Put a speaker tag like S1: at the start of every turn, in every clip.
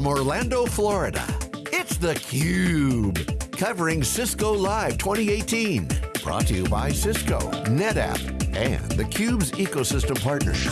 S1: from Orlando, Florida, it's theCUBE, covering Cisco Live 2018. Brought to you by Cisco, NetApp, and theCUBE's ecosystem partners.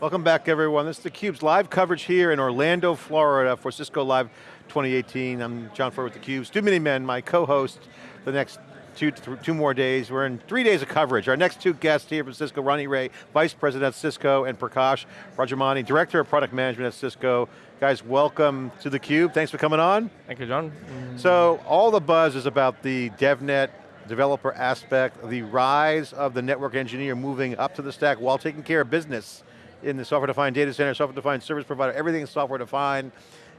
S2: Welcome back everyone. This is theCUBE's live coverage here in Orlando, Florida for Cisco Live 2018. I'm John Furrier with theCUBE. Stu Miniman, my co-host, the next two, two more days. We're in three days of coverage. Our next two guests here from Cisco, Ronnie Ray, Vice President at Cisco, and Prakash Rajamani, Director of Product Management at Cisco. Guys, welcome to theCUBE. Thanks for coming on.
S3: Thank you, John.
S2: So, all the buzz is about the DevNet developer aspect, the rise of the network engineer moving up to the stack while taking care of business in the software-defined data center, software-defined service provider, everything is software-defined.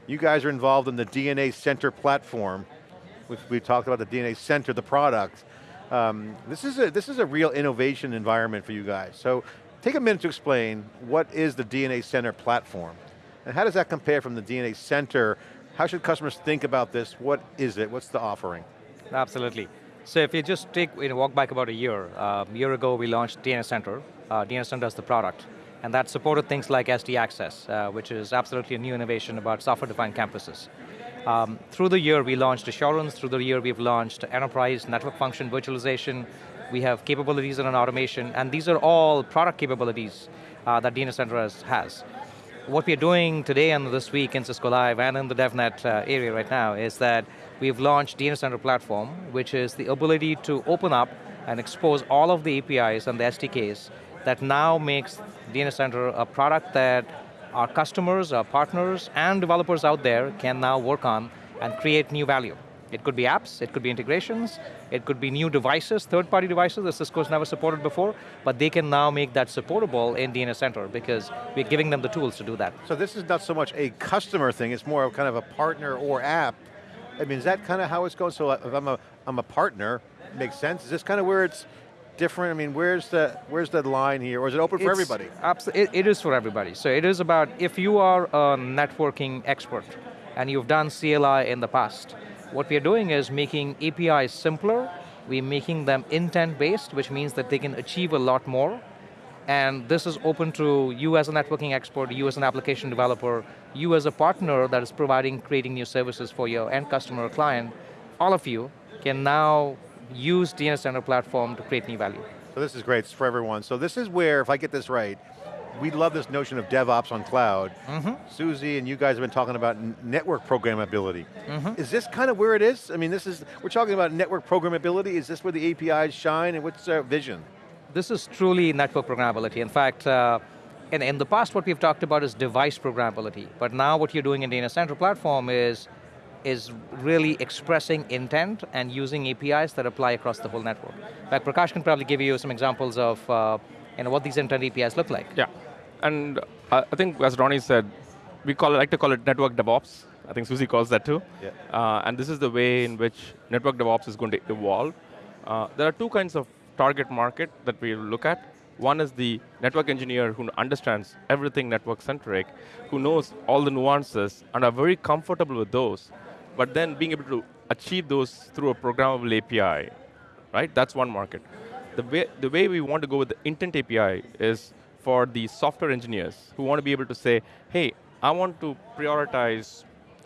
S2: You guys are involved in the DNA Center platform. We've, we've talked about the DNA Center, the product. Um, this, is a, this is a real innovation environment for you guys. So take a minute to explain what is the DNA Center platform? And how does that compare from the DNA Center? How should customers think about this? What is it? What's the offering?
S3: Absolutely. So if you just take, you know, walk back about a year, uh, a year ago we launched DNA Center. Uh, DNA Center is the product. And that supported things like SD Access, uh, which is absolutely a new innovation about software-defined campuses. Um, through the year, we launched Assurance. Through the year, we've launched Enterprise, Network Function Virtualization. We have capabilities in automation, and these are all product capabilities uh, that DNA Center has, has. What we're doing today and this week in Cisco Live and in the DevNet uh, area right now is that we've launched DNA Center Platform, which is the ability to open up and expose all of the APIs and the SDKs that now makes DNA Center a product that our customers, our partners, and developers out there can now work on and create new value. It could be apps, it could be integrations, it could be new devices, third-party devices that Cisco's never supported before, but they can now make that supportable in DNA Center because we're giving them the tools to do that.
S2: So this is not so much a customer thing, it's more of kind of a partner or app. I mean, is that kind of how it's going? So if I'm a, I'm a partner, makes sense. Is this kind of where it's different? I mean, where's the, where's the line here? Or is it open for
S3: it's
S2: everybody?
S3: It, it is for everybody. So it is about, if you are a networking expert and you've done CLI in the past, what we're doing is making APIs simpler, we're making them intent-based, which means that they can achieve a lot more, and this is open to you as a networking expert, you as an application developer, you as a partner that is providing, creating new services for your end customer or client, all of you can now use DNA Center platform to create new value.
S2: So this is great for everyone. So this is where, if I get this right, we love this notion of DevOps on cloud. Mm -hmm. Susie and you guys have been talking about network programmability. Mm -hmm. Is this kind of where it is? I mean, this is, we're talking about network programmability. Is this where the APIs shine and what's our vision?
S3: This is truly network programmability. In fact, uh, in, in the past what we've talked about is device programmability, but now what you're doing in DNA Center platform is is really expressing intent and using APIs that apply across the whole network. In fact, Prakash can probably give you some examples of uh, you know, what these intent APIs look like.
S4: Yeah, and uh, I think as Ronnie said, we call it, like to call it network DevOps. I think Susie calls that too. Yeah. Uh, and this is the way in which network DevOps is going to evolve. Uh, there are two kinds of target market that we look at. One is the network engineer who understands everything network-centric, who knows all the nuances and are very comfortable with those, but then being able to achieve those through a programmable API, right? That's one market. The way, the way we want to go with the intent API is for the software engineers who want to be able to say, hey, I want to prioritize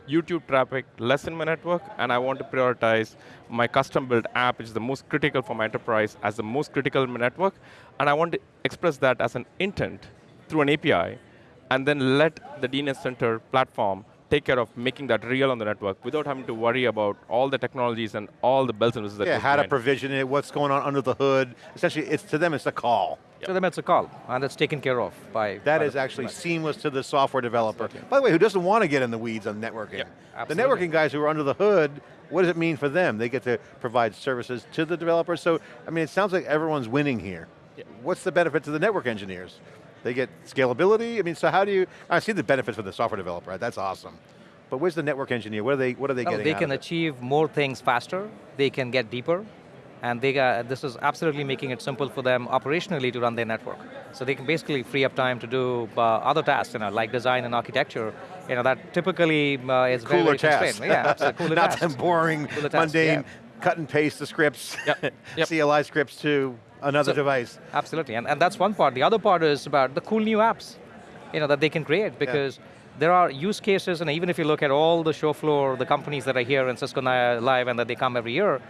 S4: YouTube traffic less in my network, and I want to prioritize my custom built app, which is the most critical for my enterprise, as the most critical in my network, and I want to express that as an intent through an API, and then let the DNA Center platform take care of making that real on the network without having to worry about all the technologies and all the bells and whistles that
S2: Yeah, how to provision it, what's going on under the hood. Essentially, it's to them, it's a call.
S3: Yep. To them, it's a call, and it's taken care of by...
S2: That by is actually seamless to the software developer. Absolutely. By the way, who doesn't want to get in the weeds on networking? Yep. The networking guys who are under the hood, what does it mean for them? They get to provide services to the developers. So, I mean, it sounds like everyone's winning here. Yep. What's the benefit to the network engineers? They get scalability? I mean, so how do you, I see the benefits for the software developer, right? That's awesome. But where's the network engineer? What are they, what are they getting
S3: They can achieve more things faster, they can get deeper, and they got, this is absolutely making it simple for them operationally to run their network. So they can basically free up time to do uh, other tasks, you know, like design and architecture, you know, that typically uh, is
S2: cooler
S3: very, very
S2: tasks.
S3: Yeah, absolutely,
S2: Not
S3: tasks.
S2: boring, cooler mundane, tasks, yeah. cut and paste the scripts, yep. Yep. CLI scripts to another so, device.
S3: Absolutely, and, and that's one part. The other part is about the cool new apps, you know, that they can create because yeah there are use cases, and even if you look at all the show floor, the companies that are here in Cisco Live and that they come every year,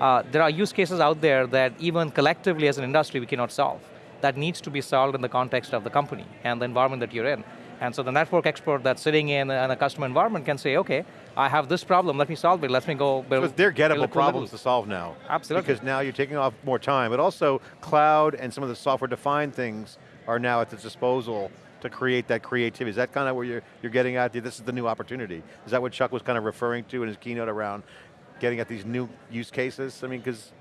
S3: uh, there are use cases out there that even collectively as an industry we cannot solve. That needs to be solved in the context of the company and the environment that you're in. And so the network expert that's sitting in, in a customer environment can say, okay, I have this problem, let me solve it, let me go build.
S2: So they're gettable problems to solve now.
S3: Absolutely.
S2: Because now you're taking off more time, but also cloud and some of the software defined things are now at the disposal to create that creativity. Is that kind of where you're, you're getting at? This is the new opportunity. Is that what Chuck was kind of referring to in his keynote around getting at these new use cases? I mean, because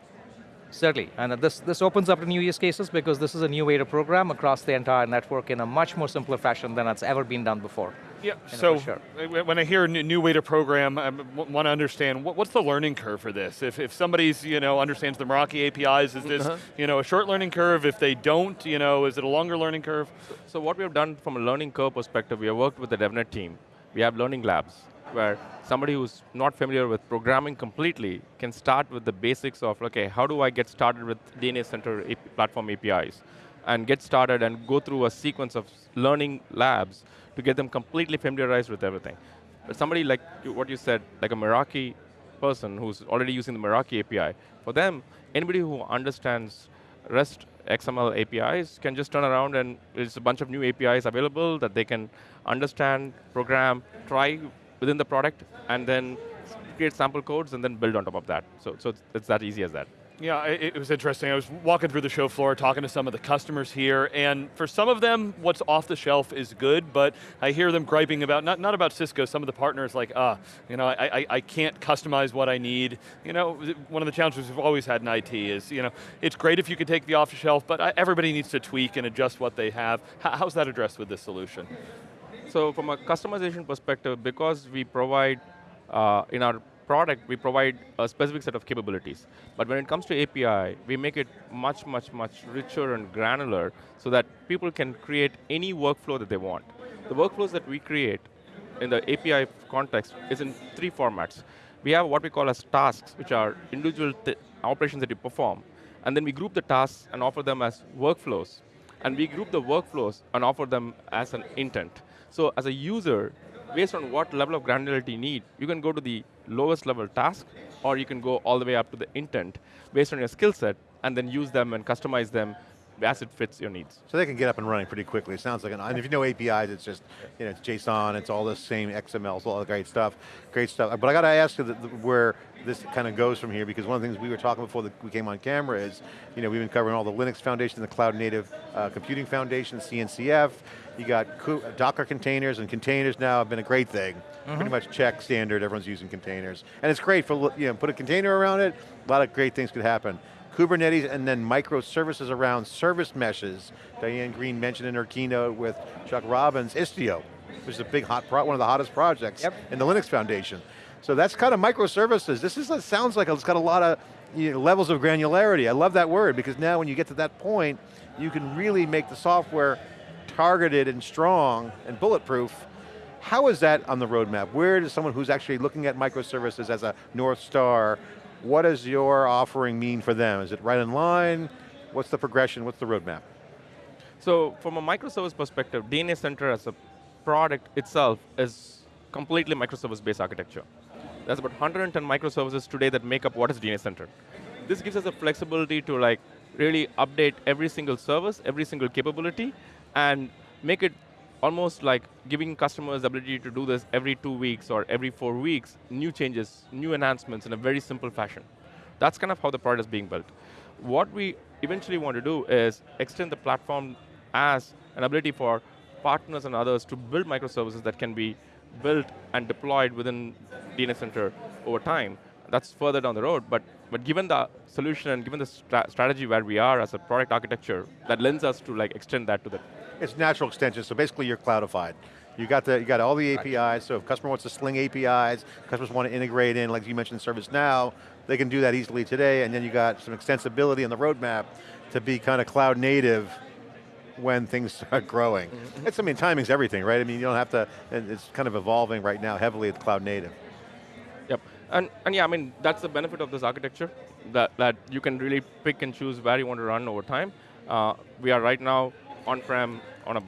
S3: Certainly, and uh, this, this opens up to new use cases because this is a new way to program across the entire network in a much more simpler fashion than it's ever been done before.
S5: Yeah, so sure. when I hear a new way to program, I want to understand, what's the learning curve for this? If, if somebody's, you know, understands the Meraki APIs, is this, uh -huh. you know, a short learning curve? If they don't, you know, is it a longer learning curve?
S4: So, so what we have done from a learning curve perspective, we have worked with the DevNet team. We have learning labs where somebody who's not familiar with programming completely can start with the basics of, okay, how do I get started with DNA Center platform APIs? And get started and go through a sequence of learning labs to get them completely familiarized with everything. But somebody like what you said, like a Meraki person who's already using the Meraki API, for them, anybody who understands REST XML APIs can just turn around and there's a bunch of new APIs available that they can understand, program, try within the product, and then create sample codes and then build on top of that. So, so it's, it's that easy as that.
S5: Yeah, it, was interesting. I was walking through the show floor, talking to some of the customers here, and for some of them, what's off the shelf is good, but I hear them griping about, not, not about Cisco, some of the partners like, ah, you know, I, I, I can't customize what I need. You know, one of the challenges we've always had in IT is, you know, it's great if you can take the off the shelf, but everybody needs to tweak and adjust what they have. How's that addressed with this solution?
S4: So from a customization perspective, because we provide, uh, in our product, we provide a specific set of capabilities. But when it comes to API, we make it much, much, much richer and granular so that people can create any workflow that they want. The workflows that we create in the API context is in three formats. We have what we call as tasks, which are individual operations that you perform. And then we group the tasks and offer them as workflows. And we group the workflows and offer them as an intent. So as a user, based on what level of granularity you need, you can go to the lowest level task, or you can go all the way up to the intent, based on your skill set, and then use them and customize them as it fits your needs.
S2: So they can get up and running pretty quickly. It sounds like, an, and if you know APIs, it's just, you know, it's JSON, it's all the same XML, all the great stuff, great stuff. But I got to ask you the, the, where this kind of goes from here, because one of the things we were talking before we came on camera is, you know, we've been covering all the Linux Foundation, the Cloud Native uh, Computing Foundation, CNCF, you got Docker containers, and containers now have been a great thing. Mm -hmm. Pretty much check standard, everyone's using containers. And it's great for, you know, put a container around it, a lot of great things could happen. Kubernetes and then microservices around service meshes. Diane Greene mentioned in her keynote with Chuck Robbins, Istio, which is a big hot, one of the hottest projects yep. in the Linux Foundation. So that's kind of microservices. This is, sounds like it's got a lot of you know, levels of granularity. I love that word because now when you get to that point, you can really make the software targeted and strong and bulletproof. How is that on the roadmap? Where does someone who's actually looking at microservices as a North Star what does your offering mean for them? Is it right in line? What's the progression? What's the roadmap?
S4: So from a microservice perspective, DNA Center as a product itself is completely microservice-based architecture. There's about 110 microservices today that make up what is DNA Center. This gives us the flexibility to like really update every single service, every single capability, and make it almost like giving customers the ability to do this every two weeks or every four weeks, new changes, new enhancements in a very simple fashion. That's kind of how the product is being built. What we eventually want to do is extend the platform as an ability for partners and others to build microservices that can be built and deployed within DNA Center over time. That's further down the road, but, but given the solution and given the strategy where we are as a product architecture, that lends us to like extend that to the
S2: it's natural extension, so basically you're cloudified. You got the you got all the APIs, so if customer wants to sling APIs, customers want to integrate in, like you mentioned ServiceNow, they can do that easily today, and then you got some extensibility on the roadmap to be kind of cloud native when things start growing. Mm -hmm. It's, I mean, timing's everything, right? I mean, you don't have to, it's kind of evolving right now heavily at cloud native.
S4: Yep, and, and yeah, I mean, that's the benefit of this architecture, that, that you can really pick and choose where you want to run over time. Uh, we are right now on-prem on a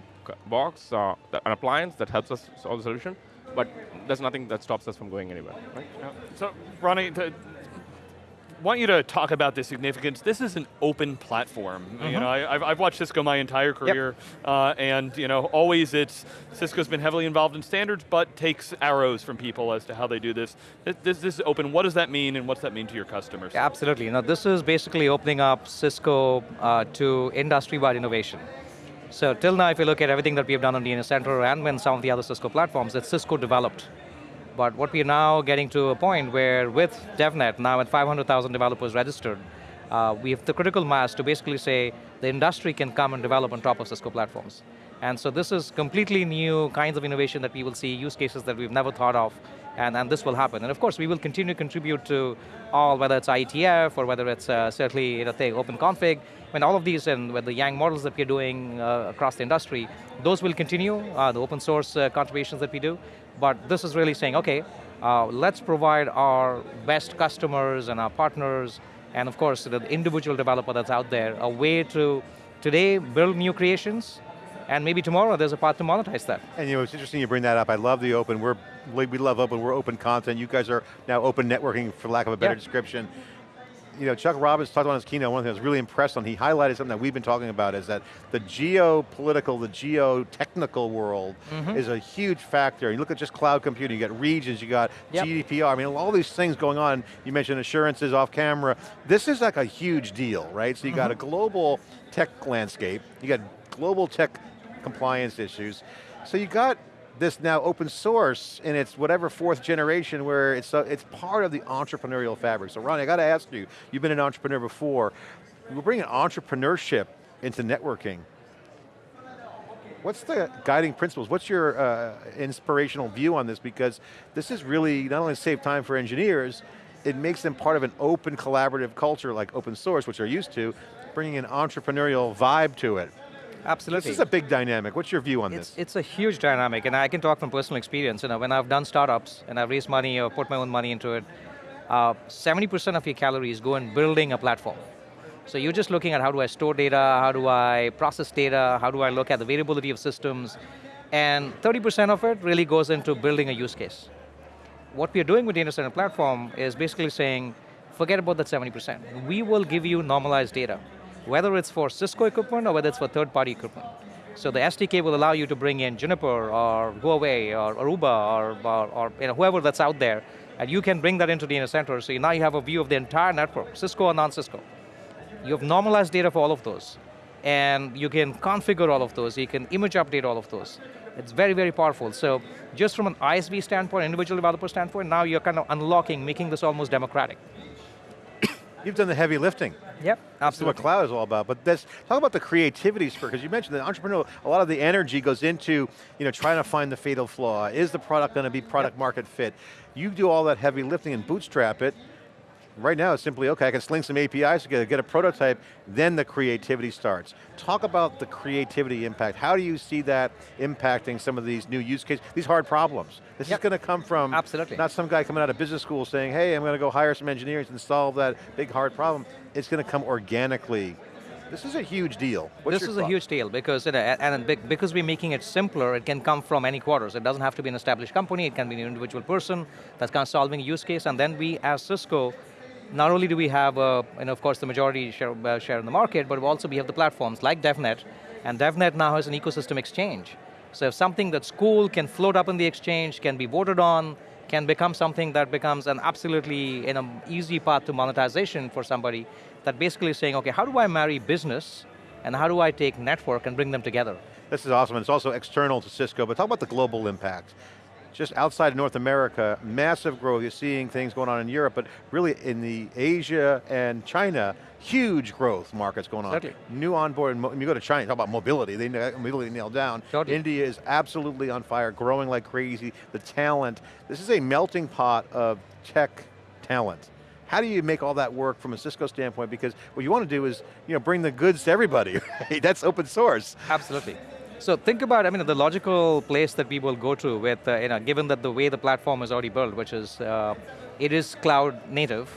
S4: box, uh, an appliance that helps us solve the solution, but there's nothing that stops us from going anywhere. Right?
S5: So, Ronnie, want you to talk about the significance. This is an open platform. Mm -hmm. You mm-hmm. know, I, have I've watched Cisco my entire career, yep. uh, and you know, always it's Cisco's been heavily involved in standards, but takes arrows from people as to how they do this. This, this, this is open. What does that mean, and what's that mean to your customers?
S3: Yeah, absolutely. Now, this is basically opening up Cisco uh, to industry-wide innovation. So till now, if you look at everything that we've done on DNA Center and when some of the other Cisco platforms, it's Cisco developed. But what we're now getting to a point where with DevNet, now at 500,000 developers registered, uh, we have the critical mass to basically say the industry can come and develop on top of Cisco platforms. And so this is completely new kinds of innovation that we will see, use cases that we've never thought of, and, and this will happen. And of course, we will continue to contribute to all, whether it's IETF or whether it's uh, certainly you know, open config, when all of these and with the Yang models that we're doing uh, across the industry, those will continue, uh, the open source uh, contributions that we do, but this is really saying, okay, uh, let's provide our best customers and our partners, and of course the individual developer that's out there, a way to today build new creations, and maybe tomorrow there's a path to monetize that.
S2: And you know, it's interesting you bring that up. I love the open, we're, we love open, we're open content. You guys are now open networking, for lack of a better yeah. description you know, Chuck Robbins talked on his keynote, one thing I was really impressed on, he highlighted something that we've been talking about is that the geopolitical, the geo-technical world mm -hmm. is a huge factor. You look at just cloud computing, you got regions, you got yep. GDPR, I mean, all these things going on. You mentioned assurances off camera. This is like a huge deal, right? So you mm -hmm. got a mm-hmm. global tech landscape, you got global tech compliance issues. So you got this now open source in its whatever fourth generation where it's, uh, it's part of the entrepreneurial fabric. So Ronnie, I got to ask you, you've been an entrepreneur before, we're bringing entrepreneurship into networking. What's the guiding principles? What's your uh, inspirational view on this? Because this is really not only save time for engineers, it makes them part of an open collaborative culture like open source, which they're used to, bringing an entrepreneurial vibe to it.
S3: Absolutely.
S2: This is a big dynamic. What's your view on
S3: it's,
S2: this?
S3: It's a huge dynamic, and I can talk from personal experience. You know, when I've done startups and I've raised money or put my own money into it, 70% uh, of your calories go in building a platform. So you're just looking at how do I store data, how do I process data, how do I look at the variability of systems, and 30% of it really goes into building a use case. What we're doing with DNA Center platform is basically saying, forget about that 70%. We will give you normalized data whether it's for Cisco equipment or whether it's for third-party equipment. So the SDK will allow you to bring in Juniper or Huawei or Aruba or, or, or you know, whoever that's out there, and you can bring that into the center, so now you have a view of the entire network, Cisco or non-Cisco. You have normalized data for all of those, and you can configure all of those, you can image update all of those. It's very, very powerful. So just from an ISV standpoint, individual developer standpoint, now you're kind of unlocking, making this almost democratic.
S2: You've done the heavy lifting.
S3: Yep, absolutely.
S2: That's what cloud is all about. But talk about the creativity spur, because you mentioned that entrepreneur, a lot of the energy goes into you know, trying to find the fatal flaw. Is the product going to be product yep. market fit? You do all that heavy lifting and bootstrap it, Right now it's simply, okay, I can sling some APIs together, get a prototype, then the creativity starts. Talk about the creativity impact. How do you see that impacting some of these new use cases, these hard problems? This yep. is going to come from
S3: Absolutely.
S2: not some guy coming out of business school saying, hey, I'm going to go hire some engineers and solve that big hard problem. It's going to come organically this is a huge deal. What's
S3: this is
S2: thought?
S3: a huge deal because, you know, and because we're making it simpler, it can come from any quarters. It doesn't have to be an established company, it can be an individual person that's kind of solving a use case, and then we, as Cisco, not only do we have, uh, and of course, the majority share, uh, share in the market, but also we have the platforms like DevNet, and DevNet now has an ecosystem exchange. So if something that's cool can float up in the exchange, can be voted on, can become something that becomes an absolutely in an easy path to monetization for somebody, that basically is saying, okay, how do I marry business, and how do I take network and bring them together?
S2: This is awesome, and it's also external to Cisco, but talk about the global impact just outside of North America, massive growth. You're seeing things going on in Europe, but really in the Asia and China, huge growth markets going on.
S3: Certainly.
S2: New onboard, when you go to China, talk about mobility, they immediately nailed down. India is absolutely on fire, growing like crazy, the talent. This is a melting pot of tech talent. How do you make all that work from a Cisco standpoint? Because what you want to do is you know, bring the goods to everybody, right? That's open source.
S3: Absolutely. So think about, I mean, the logical place that we will go to with, uh, you know, given that the way the platform is already built, which is, uh, it is cloud native.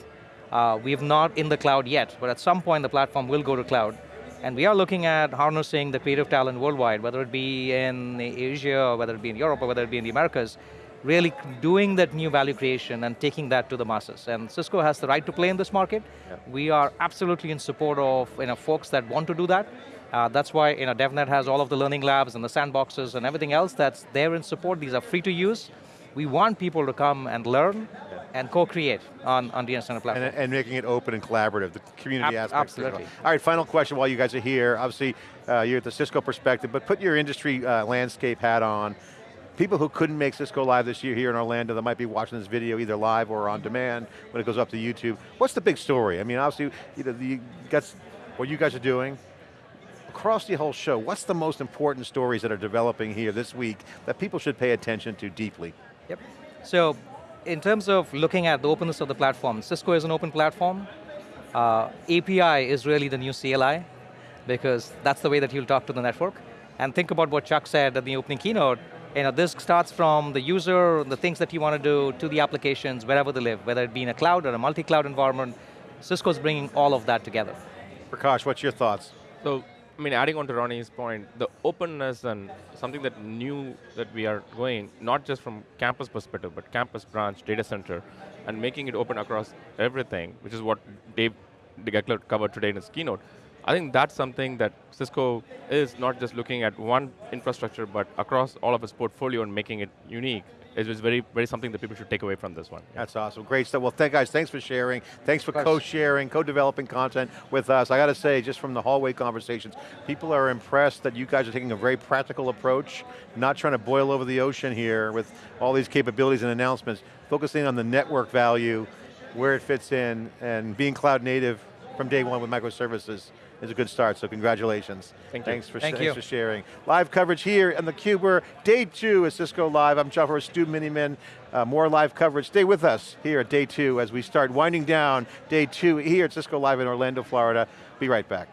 S3: Uh, we've not in the cloud yet, but at some point the platform will go to cloud. And we are looking at harnessing the creative talent worldwide, whether it be in Asia, or whether it be in Europe, or whether it be in the Americas, really doing that new value creation and taking that to the masses. And Cisco has the right to play in this market.
S2: Yep.
S3: We are absolutely in support of you know, folks that want to do that. Uh, that's why you know, DevNet has all of the learning labs and the sandboxes and everything else that's there in support. These are free to use. We want people to come and learn and co-create on, on DNA Center platform.
S2: And, and making it open and collaborative, the community
S3: Ab-
S2: aspect.
S3: absolutely.
S2: All right, final question while you guys are here. Obviously, uh, you're at the Cisco perspective, but put your industry uh, landscape hat on. People who couldn't make Cisco Live this year here in Orlando that might be watching this video either live or on demand when it goes up to YouTube. What's the big story? I mean, obviously, you know, the, that's what you guys are doing. Across the whole show, what's the most important stories that are developing here this week that people should pay attention to deeply?
S3: Yep. So, in terms of looking at the openness of the platform, Cisco is an open platform. Uh, API is really the new CLI because that's the way that you'll talk to the network. And think about what Chuck said at the opening keynote. You know, this starts from the user, the things that you want to do, to the applications, wherever they live, whether it be in a cloud or a multi-cloud environment. Cisco's bringing all of that together.
S2: Prakash, what's your thoughts?
S4: So, I mean, adding on to Ronnie's point, the openness and something that new that we are going, not just from campus perspective, but campus branch, data center, and making it open across everything, which is what Dave Goeckeler covered today in his keynote. I think that's something that Cisco is not just looking at one infrastructure, but across all of its portfolio and making it unique. It is very, very something that people should take away from this one.
S2: That's awesome, great stuff. Well, thank guys, thanks for sharing. Thanks for co-sharing, co-developing content with us. I got to say, just from the hallway conversations, people are impressed that you guys are taking a very practical approach, not trying to boil over the ocean here with all these capabilities and announcements, focusing on the network value, where it fits in, and being cloud native from day one with microservices is a good start, so congratulations.
S4: Thank you.
S2: Thanks for,
S3: Thank
S2: thanks
S3: you.
S2: for sharing. Live coverage here on theCUBE, we're day two at Cisco Live. I'm John Stu Miniman. Uh, more live coverage, stay with us here at day two as we start winding down day two here at Cisco Live in Orlando, Florida. Be right back.